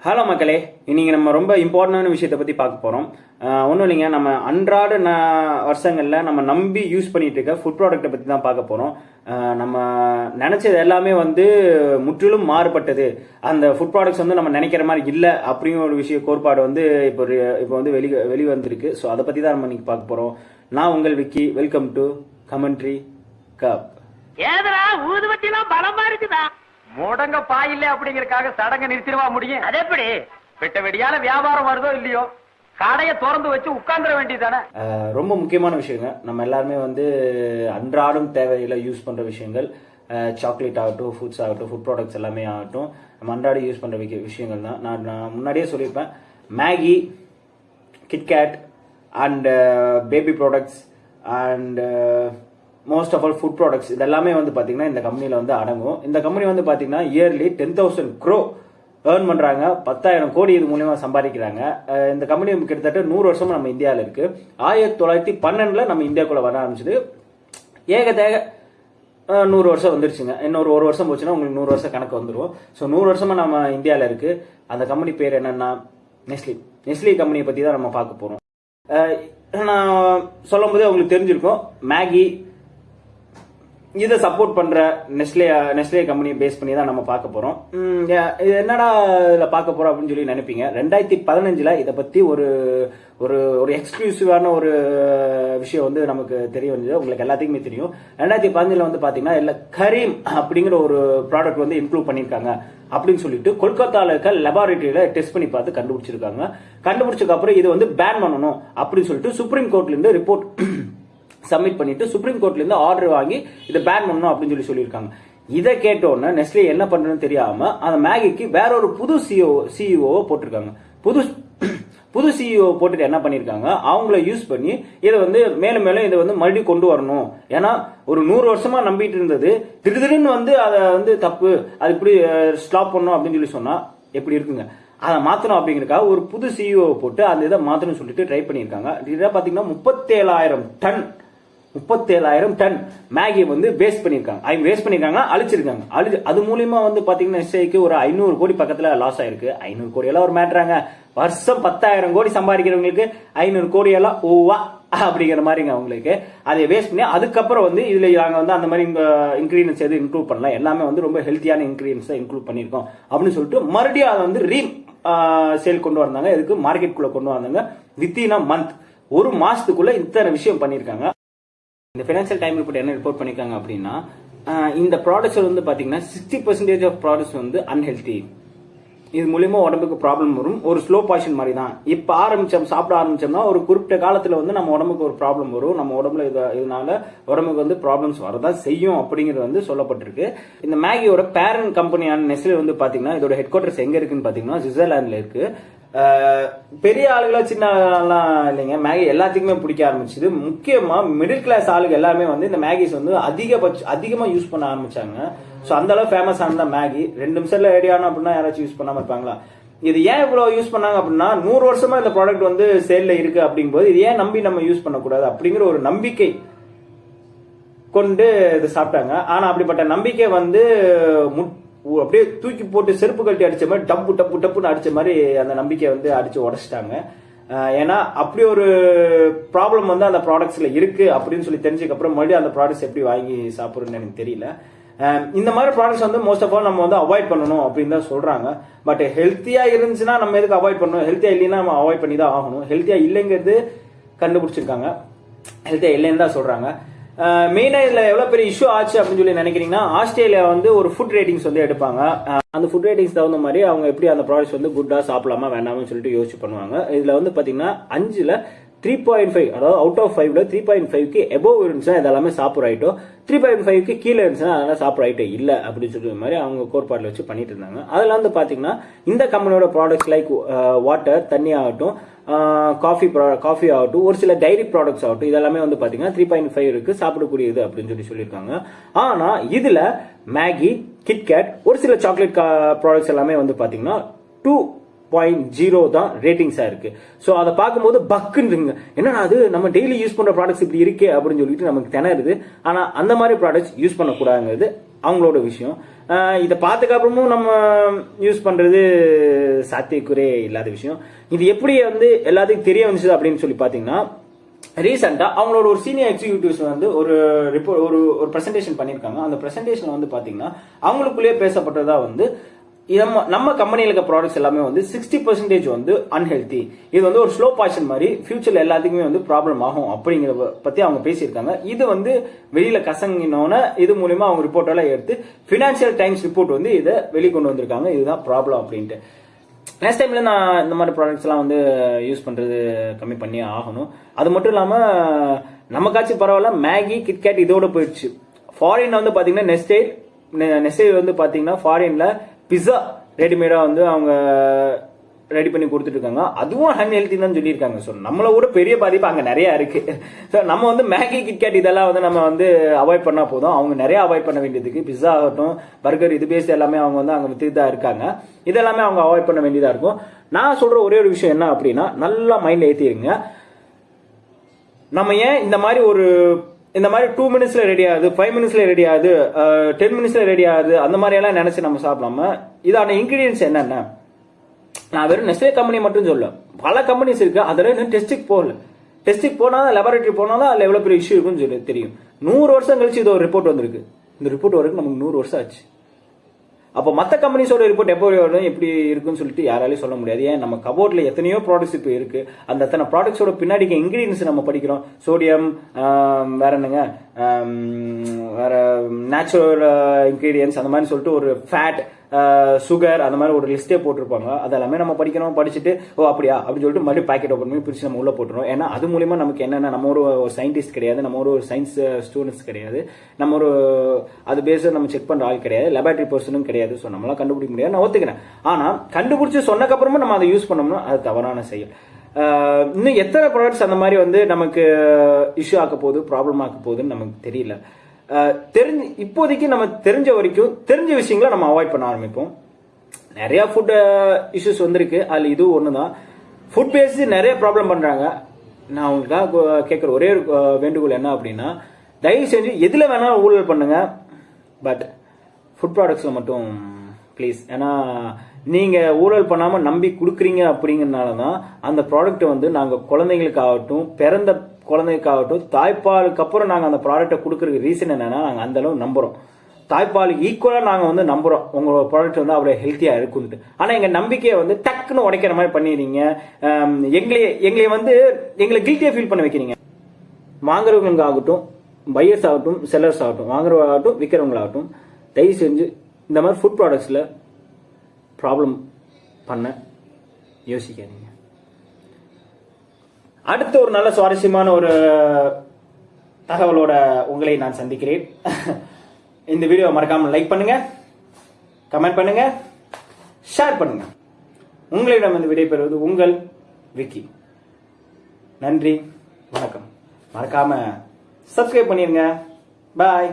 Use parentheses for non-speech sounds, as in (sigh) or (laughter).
Hello மக்களே இன்றைக்கி நம்ம ரொம்ப இம்பார்ட்டண்டான விஷயத்தை பற்றி பார்க்க போகிறோம் ஒன்றும் இல்லைங்க நம்ம அன்றாட ந வருஷங்களில் நம்ம நம்பி யூஸ் பண்ணிகிட்டு இருக்க ஃபுட் ப்ராடக்ட்டை பற்றி தான் பார்க்க போகிறோம் நம்ம நினச்சது எல்லாமே வந்து முற்றிலும் மாறுபட்டது. அந்த ஃபுட் ப்ராடக்ட்ஸ் வந்து நம்ம நினைக்கிற மாதிரி இல்லை அப்படிங்கிற ஒரு விஷய கோட்பாடு வந்து இப்போ இப்போ வந்து வெளி வெளி வந்திருக்கு ஸோ அதை பற்றி தான் நம்ம இன்றைக்கி பார்க்க போகிறோம் நான் உங்கள் Vicky welcome to commentary cup ஏதா ஊதுவத்திலாம் பலமா இருக்குதா? முடங்க பாயில்ல அப்படிங்கறக்காக சடங்க நிறுத்திடுவா முடியும்? அது எப்படி? வெட்ட வெடியால வியாபாரம் வருதோ இல்லையோ? கடையை திறந்து வச்சு உட்கார்ந்துட வேண்டியதானே ரொம்ப முக்கியமான விஷயங்க. நம்ம எல்லாருமே வந்து அன்றாடம் தேவையில யூஸ் பண்ற விஷயங்கள். சாக்லேட் ஆகட்டும் ஃபுட்ஸ் ஆகட்டும் ஃபுட் ப்ராடக்ட்ஸ் எல்லாமே ஆகட்டும். நம்ம அன்றாடம் யூஸ் பண்ற விஷய- விஷயங்கள் தான். நான் நான் முன்னாடியே சொல்லியிருப்பேன். Maggi KitKat and baby products and most of all food products இதெல்லாமே வந்து பார்த்தீங்கன்னா இந்த கம்பெனியில் வந்து அடங்கும். இந்த கம்பெனி வந்து பார்த்தீங்கன்னா yearly ten thousand crore earn பண்ணுறாங்க பத்தாயிரம் கோடி இது மூலயமா சம்பாதிக்கிறாங்க. இந்த கம்பெனி கிட்டத்தட்ட நூறு வருஷமாக நம்ம இந்தியாவில் இருக்கு. ஆயிரத்தி தொள்ளாயிரத்தி பன்னெண்டில் நம்ம இந்தியாக்குள்ளே வர ஆரம்பிச்சது. ஏக தேக நூறு வருஷம் வந்துருச்சுங்க. இன்னொரு ஒரு வருஷம் போச்சுன்னா உங்களுக்கு நூறு வருஷம் கணக்கு வந்துடும் ஸோ நூறு வருஷமா நம்ம இந்தியாவில் இருக்கு. அந்த கம்பெனி பேர் என்னன்னா நெஸ்லி நெஸ்லி கம்பெனியை பற்றி தான் நம்ம பார்க்க போகிறோம் நான் சொல்லும் போதே உங்களுக்கு தெரிஞ்சிருக்கும். மேகி இதை சப்போர்ட் பண்ற நெஸ்லே நெஸ்லே கம்பெனியை பேஸ் பண்ணி தான் நம்ம பார்க்க போறோம். இது என்னடா இதில் பார்க்க போறோம் அப்படின்னு சொல்லி நினைப்பீங்க. ரெண்டாயிரத்தி பதினஞ்சுல இதை பத்தி ஒரு ஒரு ஒரு எக்ஸ்க்ளூசிவான ஒரு விஷயம் வந்து நமக்கு தெரிய வந்தது. உங்களுக்கு எல்லாத்துக்குமே தெரியும். ரெண்டாயிரத்தி பதினஞ்சுல வந்து பாத்தீங்கன்னா இல்ல கரீம் அப்படிங்கிற ஒரு ப்ராடக்ட் வந்து இம்ப்ரூவ் பண்ணியிருக்காங்க அப்படின்னு சொல்லிட்டு கொல்கத்தாவில் இருக்க லெபார்டரியில டெஸ்ட் பண்ணி பார்த்து கண்டுபிடிச்சிருக்காங்க. கண்டுபிடிச்சதுக்கு அப்புறம் இது வந்து பேன் பண்ணணும் அப்படின்னு சொல்லிட்டு சுப்ரீம் கோர்ட்ல இருந்து ரிப்போர்ட் சப்மிட் பண்ணிட்டு சுப்ரீம் கோர்ட்ல இருந்து ஆர்டர் வாங்கி இதை பேன் பண்ணணும் அப்படின்னு சொல்லி சொல்லியிருக்காங்க. இதை கேட்டோன்னே உடனே நெஸ்லே என்ன பண்ணுறதுன்னு தெரியாம அந்த மேகிக்கு வேற ஒரு புது சிஓ சிஇஓவை போட்டிருக்காங்க. புது புது சிஇஓ போட்டுட்டு என்ன பண்ணிருக்காங்க? அவங்கள யூஸ் பண்ணி இதை வந்து மேலும் மேலும் இதை வந்து மறுபடியும் கொண்டு வரணும். ஏன்னா ஒரு நூறு வருஷமா நம்பிட்டு இருந்தது. திடீர்னு வந்து அதை வந்து தப்பு அது இப்படி ஸ்டாப் பண்ணணும் அப்படின்னு சொல்லி சொன்னா எப்படி இருக்குங்க? அதை மாத்தணும் அப்படிங்கறதுக்காக ஒரு புது சிஇஓ போட்டு அந்த இதை மாத்தணும்னு சொல்லிட்டு ட்ரை பண்ணியிருக்காங்க. இதை பாத்தீங்கன்னா முப்பத்தேழாயிரம் டன் முப்பத்தேழாயிரம் டன் மேகி வந்து வேஸ்ட் பண்ணிருக்காங்க ஐ வேஸ்ட் பண்ணிருக்காங்க அழிச்சிருக்காங்க. அழிச்சு அது மூலியமா வந்து பாத்தீங்கன்னா எஸ்ஐக்கு ஒரு ஐநூறு கோடி பக்கத்துல லாஸ் ஆயிருக்கு. ஐநூறு கோடி எல்லாம் ஒரு மேட்றாங்க வருஷம் பத்தாயிரம் கோடி சம்பாதிக்கிறவங்களுக்கு ஐநூறு கோடி எல்லாம் ஓவா அப்படிங்கிற மாதிரிங்க அவங்களுக்கு. அதை வேஸ்ட் பண்ணி அதுக்கப்புறம் வந்து இதுல நாங்க வந்து அந்த மாதிரி இன்க்ரீடியன்ஸ் எதுவும் இன்க்ளூட் பண்ணலாம் எல்லாமே வந்து ரொம்ப ஹெல்த்தியான இன்க்ரீடியன்ஸ் தான் இன்க்ளூட் பண்ணிருக்கோம் அப்படின்னு சொல்லிட்டு மறுபடியும் அதை வந்து ரீ சேல் கொண்டு வந்தாங்க. இதுக்கு மார்க்கெட்டுக்குள்ள கொண்டு வந்தாங்க. வித்தின் அ மந்த் ஒரு மாசத்துக்குள்ள இத்தனை விஷயம் பண்ணிருக்காங்க இந்த ஃபினான்ஷியல் டைம் ரிப்போர்ட் என்ன ரிப்போர்ட் பண்ணிருக்காங்க அப்படின்னா இந்த ப்ராடக்ட்ஸ் வந்து பாத்தீங்கன்னா சிக்ஸ்டி பர்சன்டேஜ் ஆஃப் ப்ராடக்ட்ஸ் வந்து அன்ஹெல்தி இது மூலியமா உடம்புக்கு ப்ராப்ளம் வரும். ஒரு ஸ்லோ பாய்ஷன் மாதிரி தான் இப்ப ஆரம்பிச்சோம் சாப்பிட ஆரம்பிச்சோம்னா ஒரு குறிப்பிட்ட காலத்துல வந்து நம்ம உடம்புக்கு ஒரு ப்ராப்ளம் வரும். நம்ம உடம்புல இது- இதனால உடம்புக்கு வந்து ப்ராப்ளம்ஸ் வரதான் செய்யும் அப்படிங்கிறது வந்து சொல்லப்பட்டிருக்கு. இந்த மேகியோட பேரண்ட் கம்பெனியான நெஸ்லே வந்து பாத்தீங்கன்னா இதோட ஹெட் குவார்டர்ஸ் எங்க இருக்குன்னு பாத்தீங்கன்னா சுவிட்சர்லாந்துல இருக்கு. பெரிய ஆளுகளா சின்ன ஆளுலாம் இல்லைங்க. மேகி எல்லாத்துக்குமே பிடிக்க ஆரம்பிச்சது. முக்கியமா மிடில் கிளாஸ் ஆளுங்க எல்லாமே வந்து இந்த மேகிஸ் வந்து அதிகபட்ச அதிகமா யூஸ் பண்ண ஆரம்பிச்சாங்க. ஸோ அந்த அளவு ஃபேமஸ் ஆனது மேகி ரெண்டு நிமிஷத்துல ரெடி ஆனோம் அப்படின்னா யாராச்சும் யூஸ் பண்ணாம இருப்பாங்களா? இது ஏன் இவ்வளோ யூஸ் பண்ணாங்க அப்படின்னா நூறு வருஷமா இந்த ப்ராடக்ட் வந்து சேல்ல இருக்கு அப்படிங்கும்போது இது ஏன் நம்பி நம்ம யூஸ் பண்ணக்கூடாது அப்படிங்கிற ஒரு நம்பிக்கை கொண்டு இது சாப்பிட்டாங்க. ஆனா அப்படிப்பட்ட நம்பிக்கை வந்து முட்- அப்படியே தூக்கி போட்டு செருப்பு கட்டி அடிச்ச மாதிரி டப்பு டப்பு டப்புன்னு அடிச்ச மாதிரி அந்த நம்பிக்கையை வந்து அடிச்சு உடச்சிட்டாங்க. ஏன்னா அப்படி ஒரு ப்ராப்ளம் வந்து அந்த ப்ராடக்ட்ஸ்ல இருக்கு அப்படின்னு சொல்லி தெரிஞ்சதுக்கு அப்புறம் மறுபடியும் அந்த ப்ராடக்ட்ஸ் எப்படி வாங்கி சாப்பிட்றதுன்னு எனக்கு தெரியல. Um, இந்த மாதிரி ப்ராடக்ட்ஸ் வந்து மோஸ்ட் ஆஃப் ஆல் நம்ம வந்து அவாய்ட் பண்ணணும் அப்படின்னு தான் சொல்றாங்க. பட் ஹெல்த்தியா இருந்துச்சுன்னா நம்ம எதுக்கு அவாய்ட் பண்ணணும்? ஹெல்த்தியா இல்லைன்னா நம்ம அவாய்ட் பண்ணி தான் ஆகணும். ஹெல்த்தியா இல்லைங்கிறது கண்டுபிடிச்சிருக்காங்க. ஹெல்த்தியா இல்லைன்னு தான் சொல்றாங்க. Uh, மெயினாக இதில் எவ்வளோ பெரிய இஷ்யூ ஆச்சு அப்படின்னு சொல்லி நினைக்கிறீங்கன்னா ஆஸ்திரேலியா வந்து ஒரு ஃபுட் ரேட்டிங்ஸ் வந்து எடுப்பாங்க. Uh, அந்த ஃபுட் ரேட்டிங்ஸ் தகுந்த மாதிரி அவங்க எப்படி அந்த ப்ராடக்ட்ஸ் வந்து குட்டா சாப்பிடலாமா வேண்டாம்னு சொல்லிட்டு யோசிச்சு பண்ணுவாங்க. இதில் வந்து பார்த்தீங்கன்னா அஞ்சில் த்ரீ பாயிண்ட் ஃபைவ் அதாவது அவுட் ஆஃப் ஃபைவ்ல த்ரீ பாயிண்ட் ஃபைவ்க்கு எபோவ் இருந்துச்சுன்னா இதெல்லாமே சாப்பிட்ற ஐட்டம் த்ரீ பாயிண்ட் ஃபைவ்க்கு கீழே இருந்துச்சுன்னா அதெல்லாம் சாப்பிட்ற ஐட்டம் இல்லை அப்படின்னு சொல்ற மாதிரி அவங்க கோட்பாட்டில் வச்சு பண்ணிட்டு இருந்தாங்க. அதில் வந்து பார்த்தீங்கன்னா இந்த கம்பெனியோட ப்ராடக்ட்ஸ் லைக் வாட்டர் தண்ணி ஆகட்டும் uh, காஃபி காஃபி ஆகட்டும் ஒரு சில டைரி ப்ராடக்ட்ஸ் ஆகட்டும் இதெல்லாமே வந்து பார்த்தீங்கன்னா த்ரீ பாயிண்ட் ஃபைவ் இருக்கு. சாப்பிடக்கூடியது அப்படின்னு சொல்லி சொல்லியிருக்காங்க. ஆனால் இதில் மேகி கிட்கேட் ஒரு சில சாக்லேட் ப்ராடக்ட்ஸ் uh, எல்லாமே வந்து பார்த்தீங்கன்னா டூ பாயிண்ட் ஜீரோ தான் ரேட்டிங்ஸா இருக்கு. ஸோ அதை பார்க்கும்போது பக்குன்னு என்னன்னா அது? நம்ம டெய்லி யூஸ் பண்ற ப்ராடக்ட்ஸ் இப்படி இருக்கே அப்படின்னு சொல்லிட்டு நமக்கு திணறுது. ஆனா அந்த மாதிரி ப்ராடக்ட்ஸ் யூஸ் பண்ணக்கூடாதுங்கிறது அவங்களோட விஷயம். இதை பார்த்துக்க அப்புறமும் நம்ம யூஸ் பண்றது சாத்தியக்குறே இல்லாத விஷயம். இது எப்படி வந்து எல்லாத்துக்கும் தெரிய வந்துச்சு அப்படின்னு சொல்லி பார்த்தீங்கன்னா ரீசெண்டாக அவங்களோட ஒரு சீனியர் எக்ஸிக்யூட்டிவ்ஸ் வந்து ஒரு ரிப்போர்ட் ஒரு ஒரு ப்ரெசன்டேஷன் பண்ணியிருக்காங்க. அந்த பிரசன்டேஷன் வந்து பார்த்தீங்கன்னா அவங்களுக்குள்ளேயே பேசப்பட்டதாக வந்து நம்ம நம்ம கம்பெனியில் இருக்க ப்ராடக்ட்ஸ் எல்லாமே வந்து சிக்ஸ்டி பர்சன்டேஜ் வந்து அன்ஹெல்தி இது வந்து ஒரு ஸ்லோ பாய்ச்சன் மாதிரி ஃபியூச்சர்ல எல்லாத்துக்குமே வந்து ப்ராப்ளம் ஆகும் அப்படிங்கிறத பத்தி அவங்க பேசியிருக்காங்க. இது வந்து வெளியில கசங்கினோன்னு இது மூலியமா அவங்க ரிப்போர்ட் எல்லாம் எடுத்து ஃபினான்சியல் டைம்ஸ் ரிப்போர்ட் வந்து இதை வெளிக்கொண்டு வந்திருக்காங்க. இதுதான் ப்ராப்ளம் அப்படின்ட்டு. நெக்ஸ்ட் டைம்ல நான் இந்த மாதிரி ப்ராடக்ட்ஸ் எல்லாம் வந்து யூஸ் பண்றது கம்மி பண்ணி ஆகணும். அது மட்டும் இல்லாம நமக்காச்சும் பரவாயில்ல மேகி கிட்கேட் இதோட போயிடுச்சு. ஃபாரின்ல வந்து பாத்தீங்கன்னா நெஸ்டே நெசை வந்து பாத்தீங்கன்னா ஃபாரின்ல பிஸா ரெடிமேடா வந்து அவங்க ரெடி பண்ணி கொடுத்துட்டு இருக்காங்க அதுவும் அன்ஹெல்த்தி தான் சொல்லியிருக்காங்க. ஸோ நம்மளை விட பெரிய பாதிப்பு அங்கே நிறைய இருக்கு. ஸோ நம்ம வந்து மேகி கிட்கேட் இதெல்லாம் வந்து நம்ம வந்து அவாய்ட் பண்ணா போதும். அவங்க நிறைய அவாய்ட் பண்ண வேண்டியதுக்கு பிஸா ஆகட்டும் பர்கர் இது பேசி எல்லாமே அவங்க வந்து அங்கே வித்துட்டு தான் இருக்காங்க. இதெல்லாமே அவங்க அவாய்ட் பண்ண வேண்டியதாக இருக்கும். நான் சொல்ற ஒரே ஒரு விஷயம் என்ன அப்படின்னா நல்லா மைண்டில் ஏற்றிடுங்க நம்ம ஏன் இந்த மாதிரி ஒரு இந்த மாதிரி டூ மினிட்ஸ்ல ரெடி ஆகுது ஃபைவ் மினிட்ஸ்ல ரெடி ஆகுது டென் மினிட்ஸ்ல ரெடி ஆகுது அந்த மாதிரி எல்லாம் நினைச்சு நம்ம சாப்பிடாம இதான இன்கிரீடியன்ஸ் என்னென்ன? நான் வெறும் நெஸ்லே கம்பெனி மட்டும் சொல்ல பல கம்பெனிஸ் இருக்கு அதில் இன்னும் டெஸ்ட்டுக்கு போகல. டெஸ்ட்டுக்கு போனால் லெபார்டரி போனாலும் அதில் எவ்வளோ பெரிய இஷ்யூ இருக்குன்னு சொல்லி தெரியும். நூறு வருஷம் கழிச்சு இது ஒரு ரிப்போர்ட் வந்திருக்கு. இந்த ரிப்போர்ட் வரைக்கும் நமக்கு நூறு வருஷம் ஆச்சு. அப்போ மற்ற கம்பெனிஸோட ரிப்போர்ட் எப்போ வரும்? எப்படி இருக்குன்னு சொல்லிட்டு யாராலையும் சொல்ல முடியாது. ஏன்? நம்ம கபோர்ட்ல எத்தனையோ ப்ராடக்ட்ஸ் இப்போ இருக்கு. அந்த அத்தனை ப்ராடக்ட்ஸோட பின்னாடி இன்கிரீடியன்ஸ் நம்ம படிக்கிறோம். சோடியம் வேற என்னங்க? வேற நேச்சுரல் இன்கிரீடியன்ஸ் அந்த மாதிரி சொல்லிட்டு ஒரு ஃபேட் சுகர் அந்த மாதிரி ஒரு லிஸ்ட்டே போட்டிருப்பாங்க. அதெல்லாமே நம்ம படிக்கணும் படிச்சுட்டு ஓ அப்படியா? அப்படின்னு சொல்லிட்டு மறுபடியும் பாக்கெட் ஓப்பன் பண்ணி பிரிச்சு நம்ம உள்ள போட்டுரும் ஏன்னா அது மூலிமா நமக்கு என்னென்ன நம்ம ஒரு சயின்டிஸ்ட் கிடையாது நம்ம ஒரு சயின்ஸ் ஸ்டூடெண்ட்ஸ் கிடையாது. நம்ம ஒரு அது பேஸை நம்ம செக் பண்ணுற ஆள் கிடையாது. லெபார்டரி பர்சனும் கிடையாது. ஸோ நம்மளாம் கண்டுபிடிக்க முடியாது. நான் ஒத்துக்கிறேன். ஆனால் கண்டுபிடிச்சி சொன்னக்கப்புறமா நம்ம அதை யூஸ் பண்ணோம்னா அது தவறான செயல். இன்னும் எத்தனை ப்ராடக்ட்ஸ் அந்த மாதிரி வந்து நமக்கு இஷ்யூ ஆக்க போகுது ப்ராப்ளம் ஆக்க போகுதுன்னு நமக்கு தெரியல. தெரிஞ்சு இப்போதைக்கு நம்ம தெரிஞ்ச வரைக்கும் தெரிஞ்ச விஷயங்களை நம்ம அவாய்ட் பண்ண ஆரம்பிப்போம். நிறைய ஃபுட் இஷ்யூஸ் வந்திருக்கு. அதில் இது ஒன்று தான் ஃபுட் பேஸ்டு நிறைய ப்ராப்ளம் பண்ணுறாங்க நான் உங்களுக்காக கேட்குற ஒரே ஒரு வேண்டுகோள் என்ன அப்படின்னா தயவு செஞ்சு எதில் வேணாலும் ஊழல் பண்ணுங்க. பட் ஃபுட் ப்ராடக்ட்ஸில் மட்டும் ப்ளீஸ் ஏன்னா நீங்கள் ஊழல் பண்ணாமல் நம்பி கொடுக்குறீங்க அப்படிங்கிறனால தான் அந்த ப்ராடக்ட்டை வந்து நாங்கள் குழந்தைங்களுக்காகட்டும் பிறந்த குழந்தைக்காகட்டும் தாய்ப்பாலுக்கு அப்புறம் நாங்கள் அந்த ப்ராடக்ட்டை கொடுக்குறதுக்கு ரீசன் என்னென்னா நாங்கள் அந்தளவு நம்புகிறோம் தாய்ப்பாலுக்கு ஈக்குவலாக நாங்கள் வந்து நம்புகிறோம் உங்களோட ப்ராடக்ட் வந்து அவ்வளோ ஹெல்த்தியாக இருக்குன்ட்டு ஆனால் எங்கள் நம்பிக்கையை வந்து டக்குன்னு உடைக்கிற மாதிரி பண்ணிடுறீங்க. எங்களையே எங்களை வந்து எங்களை கில்ட்டியாக ஃபீல் பண்ண வைக்கிறீங்க. வாங்குறவங்களுக்கு ஆகட்டும் பையர்ஸ் ஆகட்டும் செல்லர்ஸ் ஆகட்டும் வாங்குறவங்களாகட்டும் விற்கிறவங்களாகட்டும் தயவு செஞ்சு இந்த மாதிரி ஃபுட் ப்ராடக்ட்ஸில் ப்ராப்ளம் பண்ண யோசிக்காதீங்க. அடுத்த ஒரு நல்ல சுவாரஸ்யமான ஒரு தகவலோட உங்களை நான் சந்திக்கிறேன். (laughs) இந்த வீடியோ மறக்காம லைக் பண்ணுங்க கமெண்ட் பண்ணுங்க ஷேர் பண்ணுங்க. உங்களிடம் வந்து விடைபெறுவது உங்கள் விக்கி. நன்றி வணக்கம். மறக்காம சப்ஸ்கிரைப் பண்ணிருங்க. பாய்